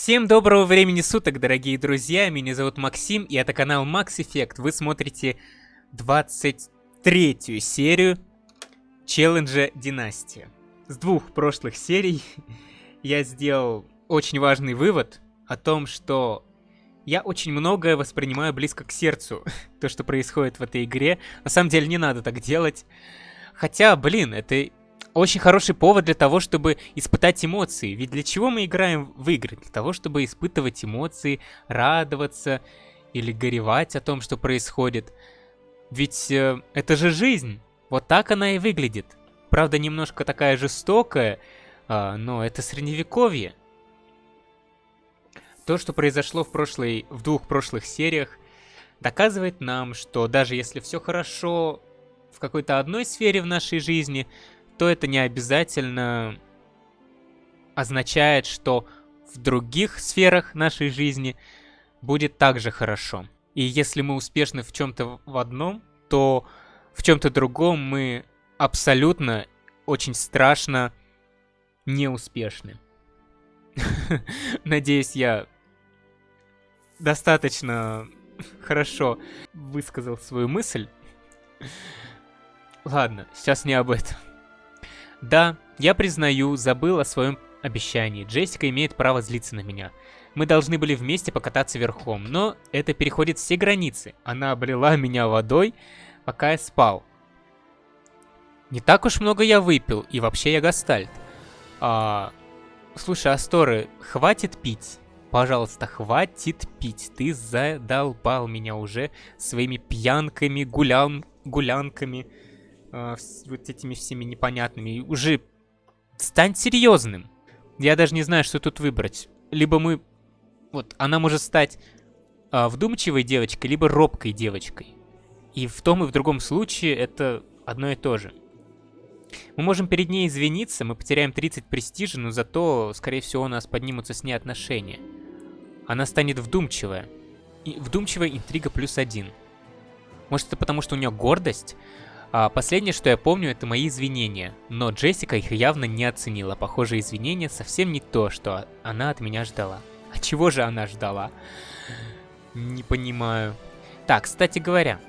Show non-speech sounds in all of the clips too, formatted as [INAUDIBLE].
Всем доброго времени суток, дорогие друзья, меня зовут Максим, и это канал Max Effect. Вы смотрите 23 серию челленджа Династия. С двух прошлых серий [LAUGHS] я сделал очень важный вывод о том, что я очень многое воспринимаю близко к сердцу, [LAUGHS] то, что происходит в этой игре. На самом деле не надо так делать. Хотя, блин, это очень хороший повод для того, чтобы испытать эмоции. Ведь для чего мы играем в игры? Для того, чтобы испытывать эмоции, радоваться или горевать о том, что происходит. Ведь э, это же жизнь. Вот так она и выглядит. Правда, немножко такая жестокая, э, но это средневековье. То, что произошло в, прошлой, в двух прошлых сериях, доказывает нам, что даже если все хорошо в какой-то одной сфере в нашей жизни, то это не обязательно означает, что в других сферах нашей жизни будет также хорошо. И если мы успешны в чем-то в одном, то в чем-то другом мы абсолютно очень страшно неуспешны. [LAUGHS] Надеюсь, я достаточно хорошо высказал свою мысль. Ладно, сейчас не об этом. Да, я признаю, забыл о своем обещании. Джессика имеет право злиться на меня. Мы должны были вместе покататься верхом, но это переходит все границы. Она облила меня водой, пока я спал. Не так уж много я выпил, и вообще я гастальт. А... Слушай, Асторы, хватит пить. Пожалуйста, хватит пить. Ты задолбал меня уже своими пьянками, гулян... гулянками э, вот этими всеми непонятными. Уже стань серьезным. Я даже не знаю, что тут выбрать. Либо мы... Вот, она может стать э, вдумчивой девочкой, либо робкой девочкой. И в том и в другом случае это одно и то же. Мы можем перед ней извиниться, мы потеряем 30 престижа, но зато, скорее всего, у нас поднимутся с ней отношения. Она станет вдумчивая. И вдумчивая интрига плюс один. Может, это потому, что у нее гордость? А последнее, что я помню, это мои извинения. Но Джессика их явно не оценила. Похоже, извинения совсем не то, что она от меня ждала. А чего же она ждала? Не понимаю. Так, кстати говоря,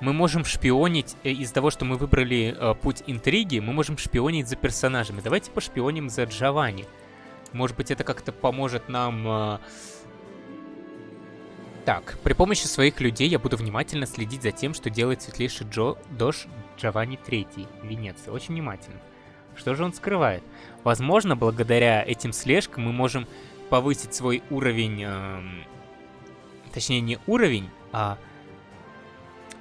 мы можем шпионить э, из-за того, что мы выбрали э, путь интриги, мы можем шпионить за персонажами. Давайте пошпионим за Джованни. Может быть, это как-то поможет нам... Э, так, при помощи своих людей я буду внимательно следить за тем, что делает светлейший Джо Дош Джованни III Венеция. Очень внимательно. Что же он скрывает? Возможно, благодаря этим слежкам мы можем повысить свой уровень... Эм, точнее, не уровень, а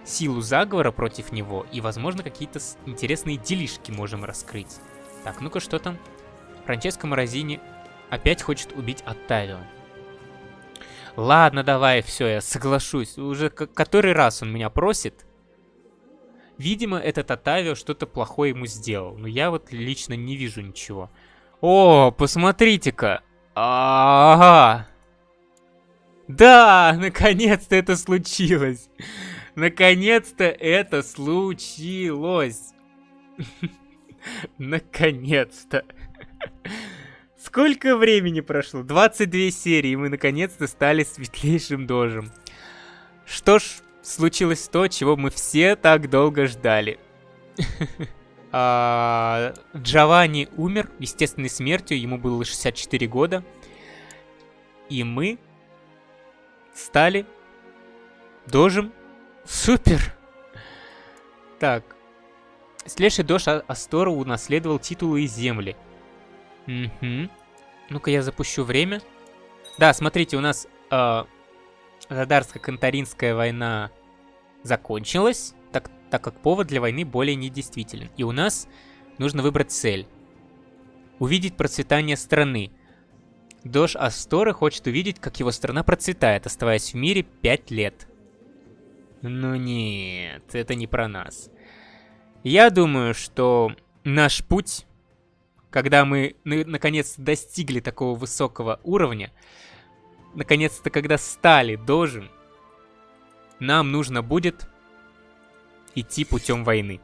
силу заговора против него. И, возможно, какие-то интересные делишки можем раскрыть. Так, ну-ка, что там? Франческо Морозини опять хочет убить Оттавио. Ладно, давай, все, я соглашусь. Уже который раз он меня просит. Видимо, этот Атавио что-то плохое ему сделал. Но я вот лично не вижу ничего. О, посмотрите-ка. Ага. Да, наконец-то это случилось. Наконец-то это случилось. [LAUGHS] Наконец-то. Сколько времени прошло? 22 серии, и мы наконец-то стали светлейшим дожем. Что ж, случилось то, чего мы все так долго ждали. [LAUGHS] а, Джованни умер естественной смертью, ему было 64 года. И мы стали дожем. Супер! Так. Следующий дож Астору унаследовал титулы и земли. Угу. Ну-ка я запущу время. Да, смотрите, у нас э, Задарско-Кантаринская война закончилась, так, так как повод для войны более недействителен. И у нас нужно выбрать цель. Увидеть процветание страны. Дож Асторы хочет увидеть, как его страна процветает, оставаясь в мире 5 лет. Ну нет, это не про нас. Я думаю, что наш путь когда мы наконец достигли такого высокого уровня, наконец-то когда стали дожем, нам нужно будет идти путем войны.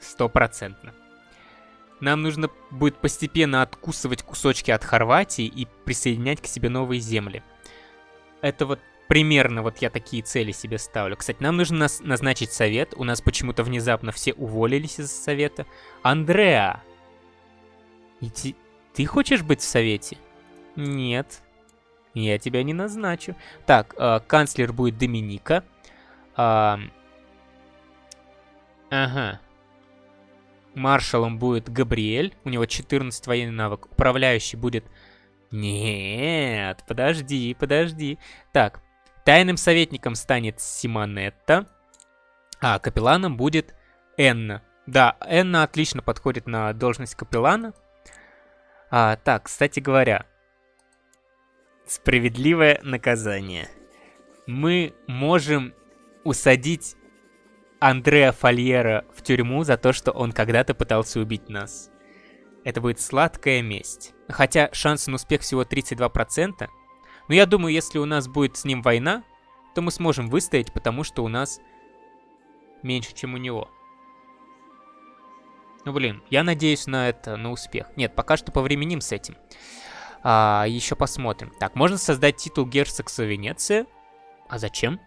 Стопроцентно. нам нужно будет постепенно откусывать кусочки от Хорватии и присоединять к себе новые земли. Это вот примерно вот я такие цели себе ставлю. Кстати, нам нужно назначить совет. У нас почему-то внезапно все уволились из совета. Андреа! Иди... Ты хочешь быть в совете? Нет. Я тебя не назначу. Так, э, канцлер будет Доминика. Э, ага. Маршалом будет Габриэль. У него 14 военный навык. Управляющий будет... Нет, подожди, подожди. Так, тайным советником станет Симонетта. А капелланом будет Энна. Да, Энна отлично подходит на должность капеллана. А, так, кстати говоря, справедливое наказание. Мы можем усадить Андреа Фольера в тюрьму за то, что он когда-то пытался убить нас. Это будет сладкая месть. Хотя шанс на успех всего 32%. Но я думаю, если у нас будет с ним война, то мы сможем выстоять, потому что у нас меньше, чем у него. Ну, блин, я надеюсь на это, на успех. Нет, пока что повременим с этим. А, еще посмотрим. Так, можно создать титул герцогства Венеция. А зачем?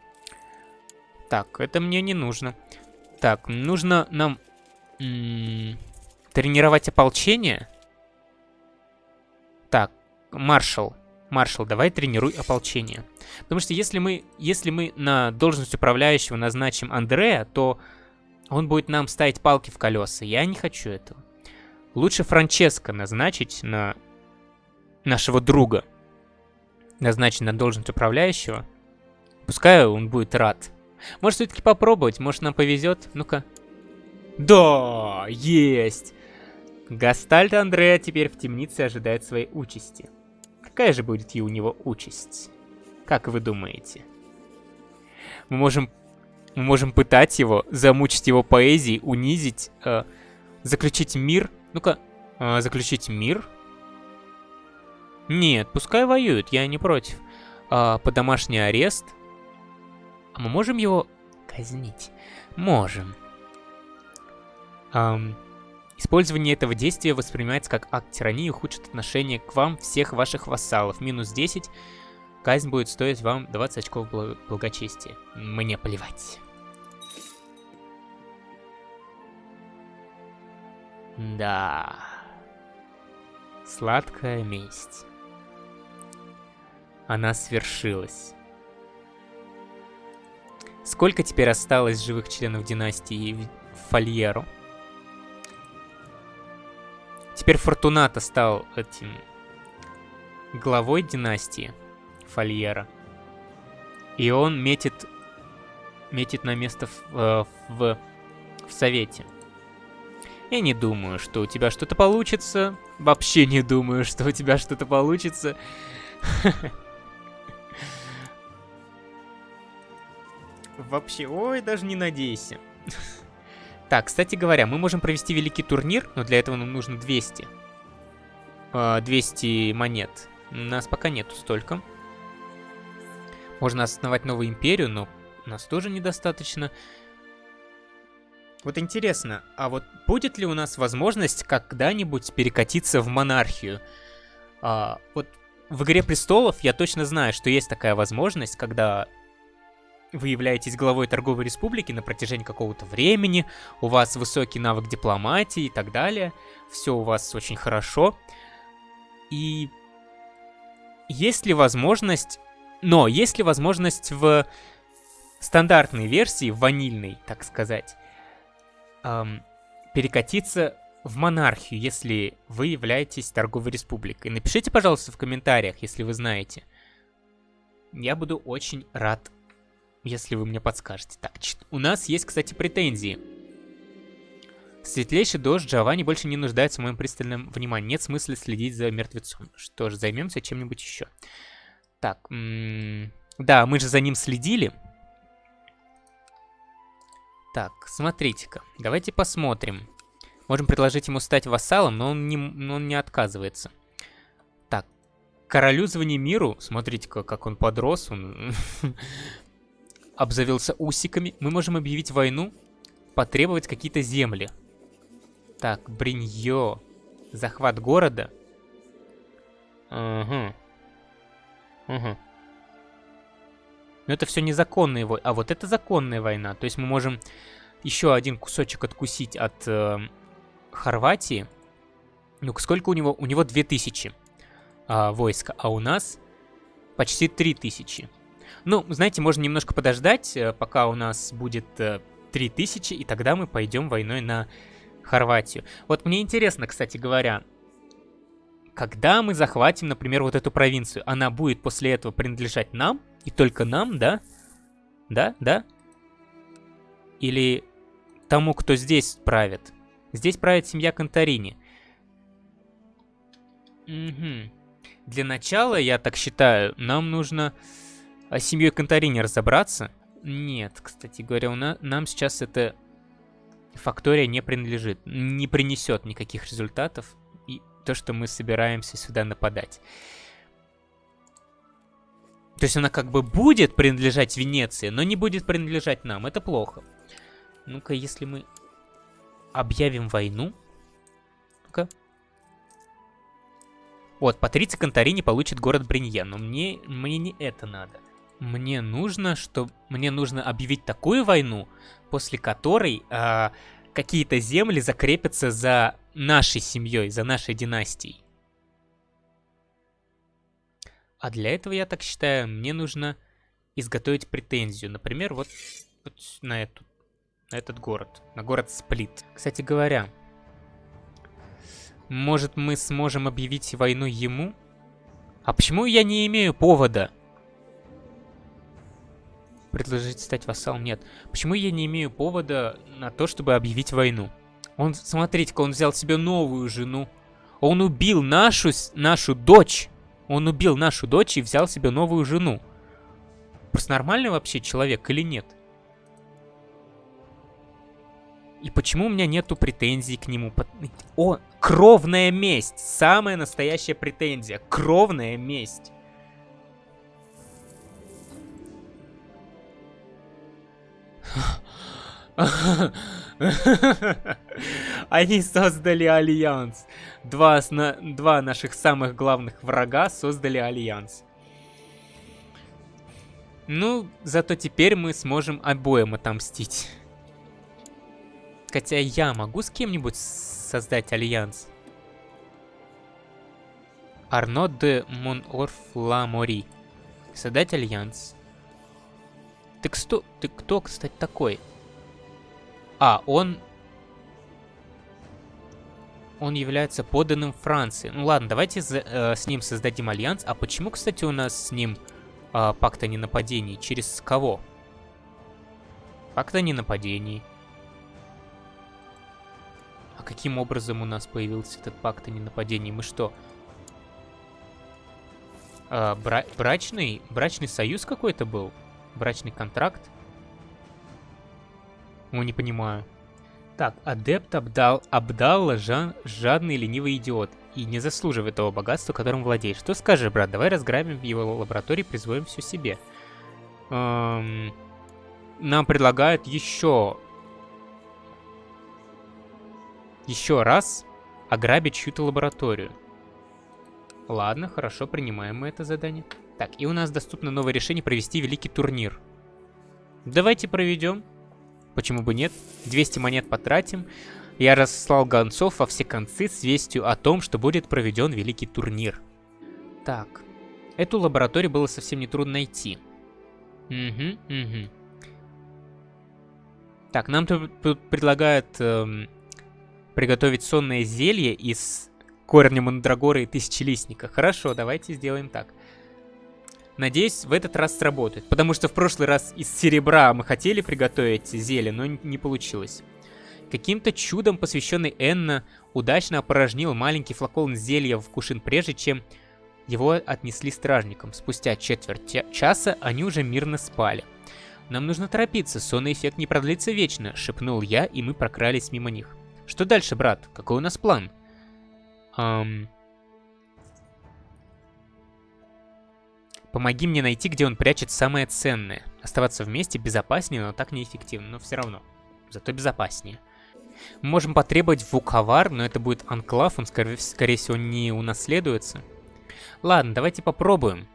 Так, это мне не нужно. Так, нужно нам тренировать ополчение. Так, маршал. Маршал, давай тренируй ополчение. Потому что если мы, если мы на должность управляющего назначим Андрея, то он будет нам ставить палки в колеса. Я не хочу этого. Лучше Франческо назначить на нашего друга. Назначить на должность управляющего. Пускай он будет рад. Может, все-таки попробовать, может, нам повезет. Ну-ка. Да, есть! Гастальт Андреа теперь в темнице ожидает своей участи. Какая же будет и у него участь? Как вы думаете? Мы можем, мы можем пытать его, замучить его поэзией, унизить, э, заключить мир. Ну-ка, э, заключить мир? Нет, пускай воюют, я не против. Э, под домашний арест – а мы можем его казнить? Можем. Эм, использование этого действия воспринимается как акт тирании и ухудшит отношение к вам всех ваших вассалов. Минус 10. Казнь будет стоить вам 20 очков благочестия. Мне плевать. Да. Сладкая месть. Она свершилась. Сколько теперь осталось живых членов династии Фольеру? Теперь Фортуната стал этим главой династии Фольера. И он метит, метит на место в, э, в, в Совете. Я не думаю, что у тебя что-то получится. Вообще не думаю, что у тебя что-то получится. [LAUGHS] Вообще, ой, даже не надейся. Так, кстати говоря, мы можем провести великий турнир, но для этого нам нужно 200. 200 а, монет. У нас пока нету столько. Можно основать новую империю, но нас тоже недостаточно. Вот интересно, а вот будет ли у нас возможность когда-нибудь перекатиться в монархию? А, вот в «Игре престолов» я точно знаю, что есть такая возможность, когда вы являетесь главой торговой республики на протяжении какого-то времени, у вас высокий навык дипломатии и так далее, все у вас очень хорошо. И есть ли возможность... Но есть ли возможность в стандартной версии, ванильной, так сказать, эм, перекатиться в монархию, если вы являетесь торговой республикой? Напишите, пожалуйста, в комментариях, если вы знаете. Я буду очень рад если вы мне подскажете. Так, у нас есть, кстати, претензии. Светлейший дождь Джованни больше не нуждается в моем пристальном внимании. Нет смысла следить за мертвецом. Что ж, займемся чем-нибудь еще. Так, да, мы же за ним следили. Так, смотрите-ка. Давайте посмотрим. Можем предложить ему стать вассалом, но он не, но он не отказывается. Так, королю звони миру. Смотрите-ка, как он подрос. Он [LAUGHS] обзавелся усиками, мы можем объявить войну, потребовать какие-то земли. Так, Бриньо. Захват города. Ага. Ага. Но это все незаконные войны. А вот это законная война. То есть мы можем еще один кусочек откусить от э, Хорватии. Ну, сколько у него? У него 2000 э, войска, а у нас почти 3000. Ну, знаете, можно немножко подождать, э, пока у нас будет э, 3000, и тогда мы пойдем войной на Хорватию. Вот мне интересно, кстати говоря, когда мы захватим, например, вот эту провинцию, она будет после этого принадлежать нам, и только нам, да? Да, да? Или тому, кто здесь правит? Здесь правит семья Конторини. Угу. Для начала, я так считаю, нам нужно с семьей Конторини разобраться. Нет, кстати говоря, у нас, нам сейчас эта фактория не принадлежит, не принесет никаких результатов. И то, что мы собираемся сюда нападать. То есть она как бы будет принадлежать Венеции, но не будет принадлежать нам. Это плохо. Ну-ка, если мы объявим войну... Ну-ка. Вот, Патриция Конторини получит город Бринье, но мне, мне не это надо. Мне нужно, что мне нужно объявить такую войну, после которой э, какие-то земли закрепятся за нашей семьей, за нашей династией. А для этого, я так считаю, мне нужно изготовить претензию. Например, вот, вот на, эту, на этот город, на город Сплит. Кстати говоря, может мы сможем объявить войну ему? А почему я не имею повода? Предложить стать вассалом? Нет. Почему я не имею повода на то, чтобы объявить войну? Он, смотрите-ка, он взял себе новую жену. Он убил нашу, нашу дочь. Он убил нашу дочь и взял себе новую жену. Просто нормальный вообще человек или нет? И почему у меня нету претензий к нему? О, кровная месть. Самая настоящая претензия. Кровная месть. [LAUGHS] Они создали альянс. Два, два наших самых главных врага создали альянс. Ну, зато теперь мы сможем обоим отомстить. Хотя я могу с кем-нибудь создать альянс? Арно де Монорф Ла Мори. Создать альянс. Ты кто, ты кто, кстати, такой? А, он... Он является поданным Франции. Ну ладно, давайте за, э, с ним создадим альянс. А почему, кстати, у нас с ним э, пакт о ненападении? Через кого? Пакт о ненападении. А каким образом у нас появился этот пакт о ненападении? Мы что? Э, бра брачный? Брачный союз какой-то был? Брачный контракт? Ну, не понимаю. Так, адепт Абдал, Абдалла жан, жадный ленивый идиот и не заслуживает того богатства, которым владеет. Что скажешь, брат? Давай разграбим его лаборатории, присвоим все себе. Эм, нам предлагают еще... Еще раз ограбить чью-то лабораторию. Ладно, хорошо, принимаем мы это задание. Так, и у нас доступно новое решение провести великий турнир. Давайте проведем. Почему бы нет? 200 монет потратим. Я разослал гонцов во все концы с вестью о том, что будет проведен великий турнир. Так. Эту лабораторию было совсем не трудно найти. Угу, угу. Так, нам тут предлагают эм, приготовить сонное зелье из корня мандрагоры и тысячелистника. Хорошо, давайте сделаем так. Надеюсь, в этот раз сработает. Потому что в прошлый раз из серебра мы хотели приготовить зелье, но не получилось. Каким-то чудом посвященный Энна удачно опорожнил маленький флакон зелья в кушин, прежде чем его отнесли стражникам. Спустя четверть часа они уже мирно спали. «Нам нужно торопиться, сонный эффект не продлится вечно», — шепнул я, и мы прокрались мимо них. «Что дальше, брат? Какой у нас план?» «Эм...» Помоги мне найти, где он прячет самое ценное. Оставаться вместе безопаснее, но так неэффективно, но все равно. Зато безопаснее. Мы можем потребовать Вуковар, но это будет анклав, он, скорее, скорее всего, не унаследуется. Ладно, давайте попробуем.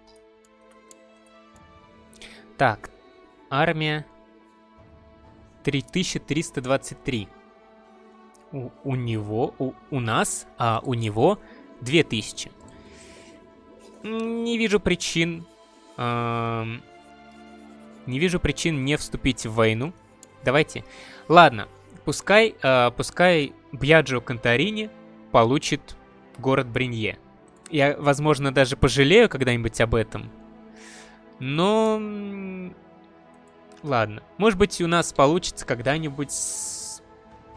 Так, армия 3323. У, у него, у, у нас, а у него 2000. Не вижу причин... Эм, не вижу причин не вступить в войну. Давайте. Ладно, пускай, э, пускай Бьяджо Конторини получит город Бринье. Я, возможно, даже пожалею когда-нибудь об этом. Но... Ладно. Может быть, у нас получится когда-нибудь с...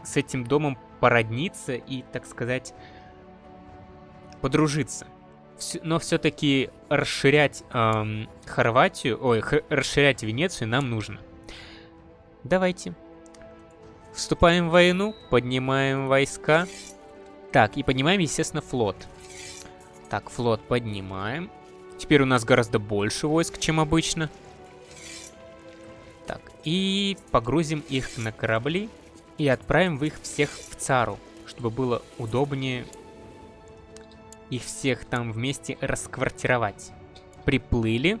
с этим домом породниться и, так сказать, подружиться. Но все-таки расширять эм, Хорватию, ой, расширять Венецию нам нужно. Давайте. Вступаем в войну, поднимаем войска. Так, и поднимаем, естественно, флот. Так, флот поднимаем. Теперь у нас гораздо больше войск, чем обычно. Так, и погрузим их на корабли и отправим их всех в Цару, чтобы было удобнее их всех там вместе расквартировать. Приплыли.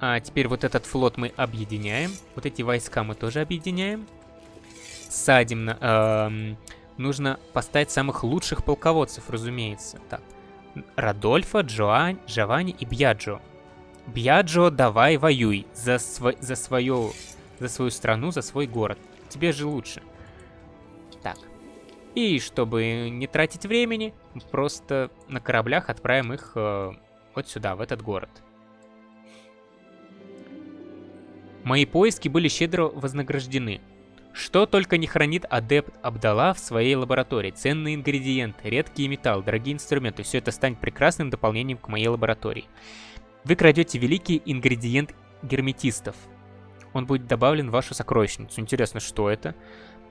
А теперь вот этот флот мы объединяем. Вот эти войска мы тоже объединяем. Садим на... Эм, нужно поставить самых лучших полководцев, разумеется. Так. Радольфа, Джоань, Джованни и Бьяджо. Бьяджо, давай воюй за, сво за, свою, за свою страну, за свой город. Тебе же лучше. Так. И чтобы не тратить времени, просто на кораблях отправим их э, вот сюда, в этот город. Мои поиски были щедро вознаграждены. Что только не хранит адепт Абдала в своей лаборатории. Ценные ингредиенты, редкие металлы, дорогие инструменты. Все это станет прекрасным дополнением к моей лаборатории. Вы крадете великий ингредиент герметистов. Он будет добавлен в вашу сокровищницу. Интересно, что это?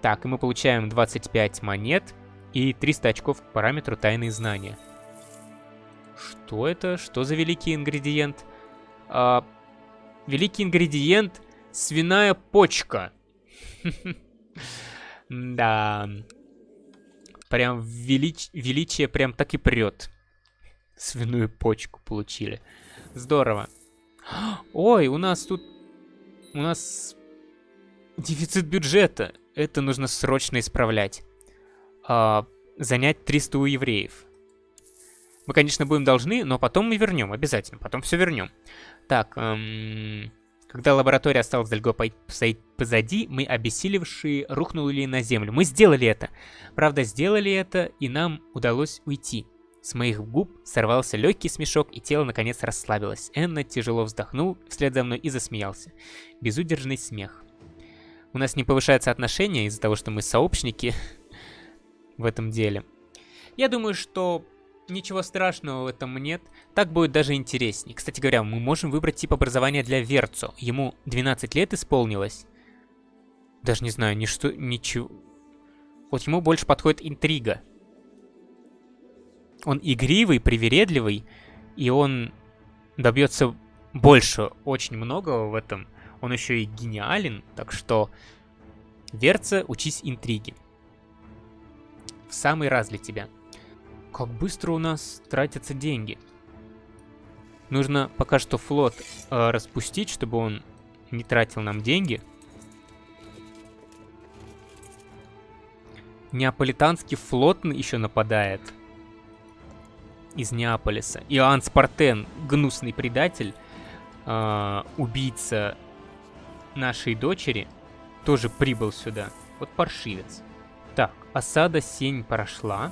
Так, и мы получаем 25 монет и 300 очков к параметру тайные знания. Что это? Что за великий ингредиент? А, великий ингредиент свиная почка. [LAUGHS] Да. Прям велич... величие прям так и прет. Свиную почку получили. Здорово. [GASPS] Ой, у нас тут... У нас дефицит бюджета. Это нужно срочно исправлять. А, занять 300 у евреев. Мы, конечно, будем должны, но потом мы вернем, обязательно. Потом все вернем. Так, эм... Когда лаборатория осталась далеко позади, мы, обессилевшие, рухнули на землю. Мы сделали это. Правда, сделали это, и нам удалось уйти. С моих губ сорвался легкий смешок, и тело наконец расслабилось. Энна тяжело вздохнул вслед за мной и засмеялся. Безудержный смех. У нас не повышается отношение из-за того, что мы сообщники в этом деле. Я думаю, что Ничего страшного в этом нет. Так будет даже интереснее. Кстати говоря, мы можем выбрать тип образования для Верцо. Ему 12 лет исполнилось. Даже не знаю, ничто, ничего. Вот ему больше подходит интрига. Он игривый, привередливый, и он добьется больше, очень многого в этом. Он еще и гениален, так что... Верца, учись интриги. В самый раз для тебя. Как быстро у нас тратятся деньги. Нужно пока что флот э, распустить, чтобы он не тратил нам деньги. Неаполитанский флот еще нападает. Из Неаполиса. Иоанн Спартен, гнусный предатель, э, убийца нашей дочери, тоже прибыл сюда. Вот паршивец. Так, осада сень прошла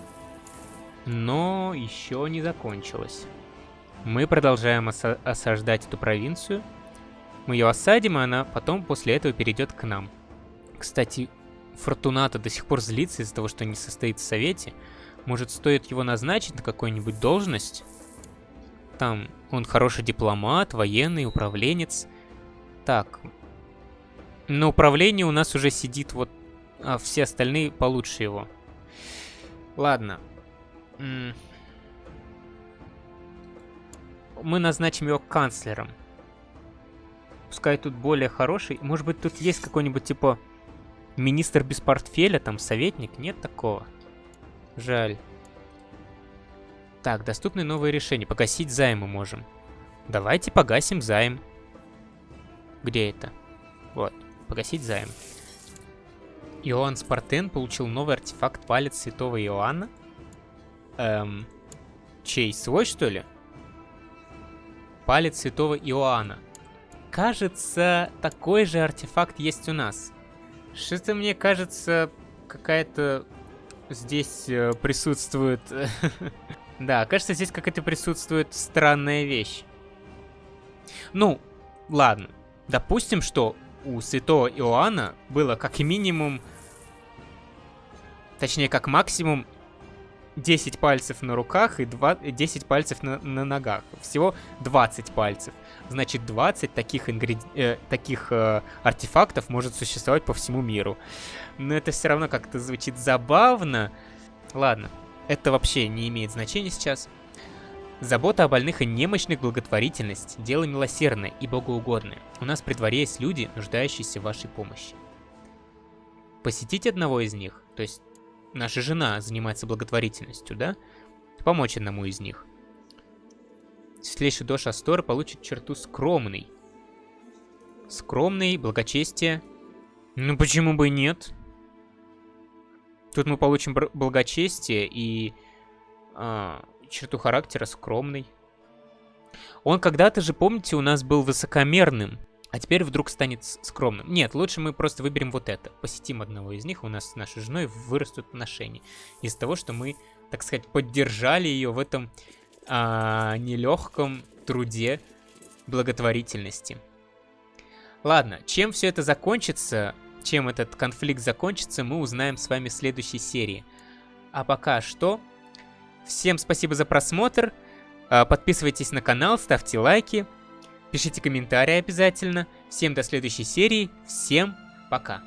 но еще не закончилась. Мы продолжаем оса осаждать эту провинцию. Мы ее осадим, и она потом после этого перейдет к нам. Кстати, Фортуната до сих пор злится из-за того, что не состоит в совете. Может, стоит его назначить на какую-нибудь должность? Там он хороший дипломат, военный, управленец. Так. На управлении у нас уже сидит вот... А все остальные получше его. Ладно. Мы назначим его канцлером. Пускай тут более хороший. Может быть, тут есть какой-нибудь, типа, Министр без портфеля, там советник, нет такого. Жаль. Так, доступны новые решения. Погасить займы можем. Давайте погасим займ. Где это? Вот, погасить займ. Иоанн Спартен получил новый артефакт палец святого Иоанна. Эм, чей, свой что ли? Палец святого Иоанна. Кажется, такой же артефакт есть у нас. Что-то мне кажется, какая-то здесь э, присутствует... [LAUGHS] да, кажется, здесь какая-то присутствует странная вещь. Ну, ладно. Допустим, что у святого Иоанна было как минимум, точнее, как максимум 10 пальцев на руках и 2, 10 пальцев на, на ногах. Всего 20 пальцев. Значит, 20 таких, ингреди... э, таких э, артефактов может существовать по всему миру. Но это все равно как-то звучит забавно. Ладно, это вообще не имеет значения сейчас. Забота о больных и немощных благотворительность – дело милосердное и богоугодное. У нас при дворе есть люди, нуждающиеся в вашей помощи. Посетить одного из них, то есть наша жена занимается благотворительностью, да? Помочь одному из них. Светлейший Дош Астор получит черту скромный. Скромный, благочестие. Ну почему бы и нет? Тут мы получим благочестие и... А, черту характера скромный. Он когда-то же, помните, у нас был высокомерным, а теперь вдруг станет скромным. Нет, лучше мы просто выберем вот это. Посетим одного из них, у нас с нашей женой вырастут отношения. Из-за того, что мы, так сказать, поддержали ее в этом а, нелегком труде благотворительности. Ладно, чем все это закончится, чем этот конфликт закончится, мы узнаем с вами в следующей серии. А пока что, Всем спасибо за просмотр. А, подписывайтесь на канал, ставьте лайки. Пишите комментарии обязательно. Всем до следующей серии. Всем пока.